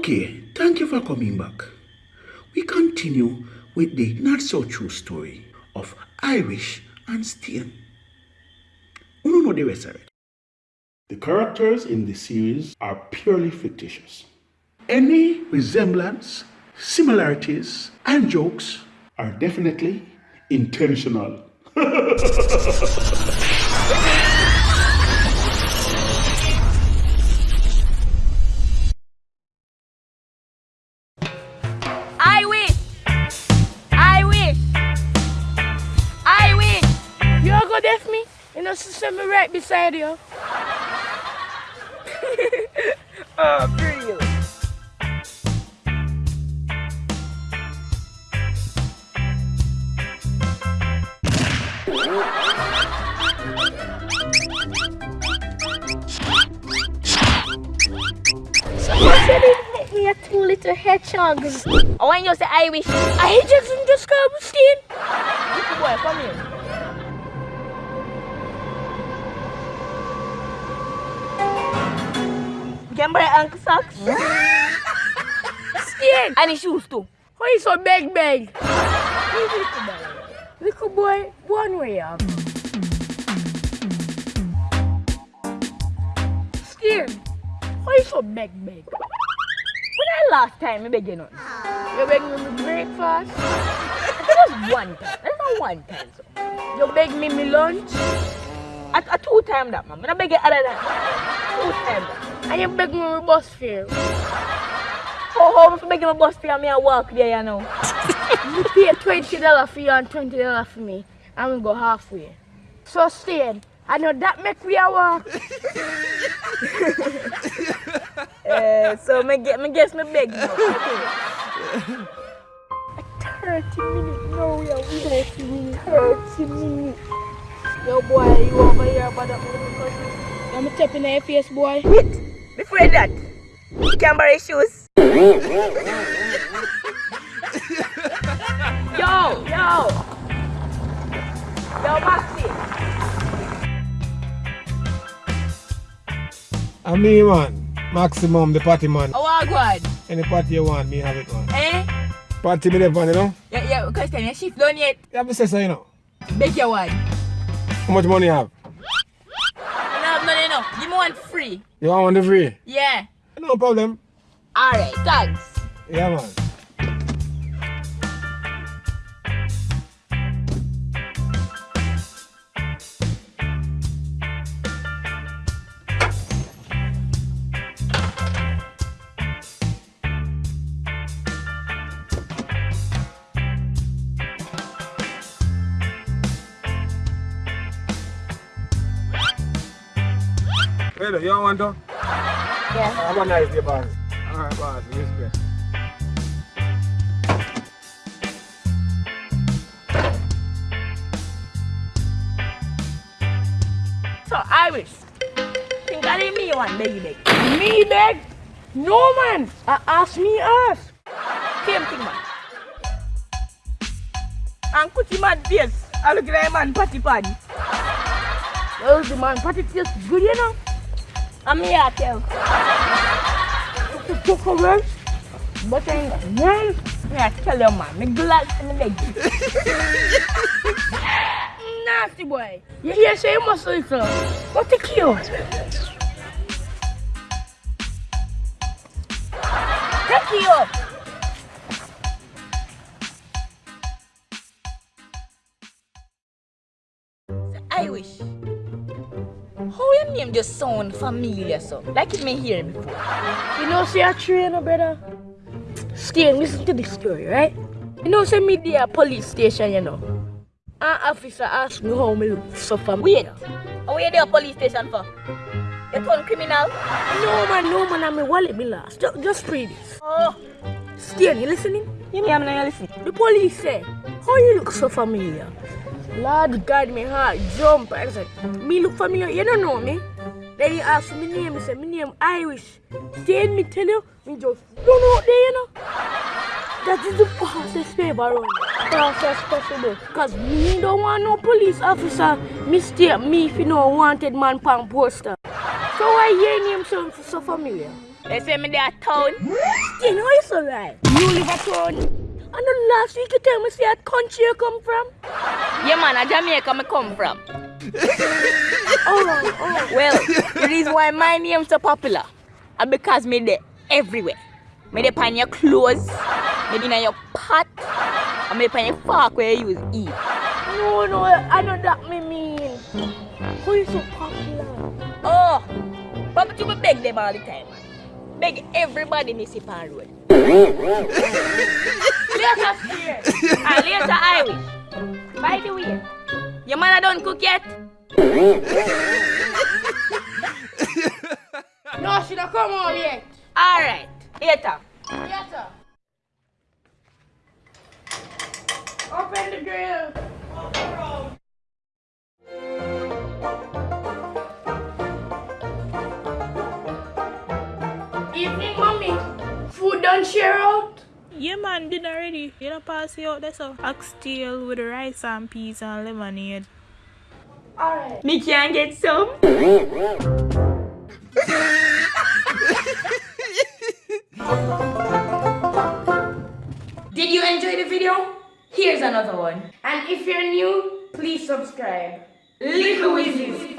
Okay, thank you for coming back. We continue with the not so true story of Irish and. You don't know the rest. The characters in the series are purely fictitious. Any resemblance, similarities, and jokes are definitely intentional. You know, me right beside you. Oh, pretty. You said it make me a two little hedgehogs. Oh, when you say I wish. I just just come stain. Little boy, come here. Can buy Uncle socks. Stain. and his shoes too. Why you so big big? Little boy. One way up. Stain. Why you so big big? When I last time, I beg you nothing. You beg me breakfast. That's just one time. That's not one time. So. You beg me me lunch. I, I two time that, man. I beg you other than two time that. And you beg me me bus fare. How how much beg you my bus fare and me I walk there, you know? You pay twenty dollar for you and twenty dollar for me, and we go halfway. So Stain, I know that make we a walk. Uh, so me get me guess me beg you. Thirty minutes, no we are minutes, thirty minutes. Yo boy, you over here about that mother cousin? I'm tapping in your face, boy. Wait, before that, you can buy shoes. yo, yo. Yo, Maxi. And me, man. Maximum, the party man. How are you Any party you want, me have it, man. Eh? Party me there, man, you know? Yeah, yeah, because your shift done yet. You have to say so, you know? Beg your one. How much money you have? I don't have money enough. Give me one free. You want one free? Yeah. No problem. Alright, thanks. Yeah, man. Hello, you want to? Yeah. Have a nice day, boss. Alright, boss. Respect. So, Irish. Think I didn't me one beg. Me beg? No man, I ask me ask. Same thing, man. And Kuti man face. I look like man patty paddy. Well, the man party tastes good, you know. I'm here to tell. To cook away. But man. Me I tell you, man. Me glad beg. Nasty boy. You hear say must listen. What the kill? Take you. Name just sound familiar so? Like it may hear before. You know, say I train, brother. Stay listen to this story, right? You know, say me there uh, police station, you know. An officer asked me how me look so familiar. Wait. You there police station for? You turn criminal? No man, no man, I'm a wallet me last. Just, just read this. Oh, Stay, you listening? you mean I'm not listening? The police said, how you look so familiar? Lord God, me heart jump. I said, me look familiar, you don't know me. Then he asked me name, he said, me name Irish. Then me tell you, me just run out there, you know. That is the fastest way around. Fastest possible. Cause me don't want no police officer mistake me if you know wanted man pan poster. So why your name sound so familiar? They say me there at town. You know it's alright. You live at town. And the last week you tell me say what country you come from? Yeah, man, a Jamaica me come from. Oh, oh. Well, the reason why my name so popular is because me there everywhere. Me there on your clothes, me in your pot, and me on your fork where you use eat. No, no, I know that me mean. Who is so popular? Oh, but you beg them all the time, man. Beg everybody see on road. later, Spear. and later, I will. By the way, your mother don't cook yet? No, she don't come home yet. Alright, later. Yes, sir. Open the grill. Evening, mommy. Food done share out? Yeah man, dinner ready. You know pass it out there so. Oxtail with rice and peas and lemonade. Alright. Me can get some. Did you enjoy the video? Here's another one. And if you're new, please subscribe. Little Wizards